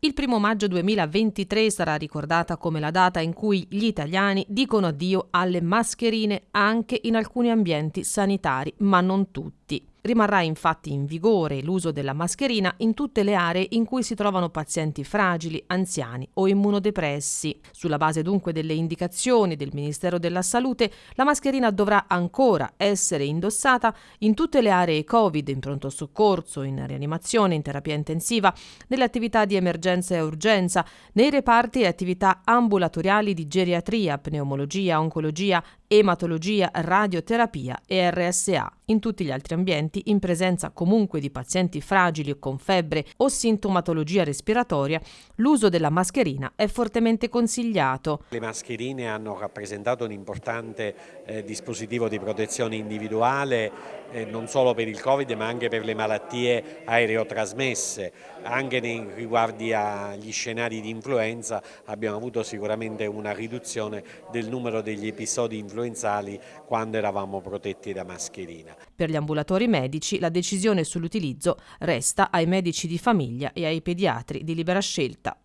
Il primo maggio 2023 sarà ricordata come la data in cui gli italiani dicono addio alle mascherine anche in alcuni ambienti sanitari, ma non tutti. Rimarrà infatti in vigore l'uso della mascherina in tutte le aree in cui si trovano pazienti fragili, anziani o immunodepressi. Sulla base dunque delle indicazioni del Ministero della Salute, la mascherina dovrà ancora essere indossata in tutte le aree Covid, in pronto soccorso, in rianimazione, in terapia intensiva, nelle attività di emergenza e urgenza, nei reparti e attività ambulatoriali di geriatria, pneumologia, oncologia, ematologia, radioterapia e RSA. In tutti gli altri ambienti, in presenza comunque di pazienti fragili o con febbre o sintomatologia respiratoria, l'uso della mascherina è fortemente consigliato. Le mascherine hanno rappresentato un importante eh, dispositivo di protezione individuale eh, non solo per il Covid ma anche per le malattie aereotrasmesse. Anche nei riguardi agli scenari di influenza abbiamo avuto sicuramente una riduzione del numero degli episodi influenzali quando eravamo protetti da mascherina. Per gli ambulatori medici la decisione sull'utilizzo resta ai medici di famiglia e ai pediatri di libera scelta.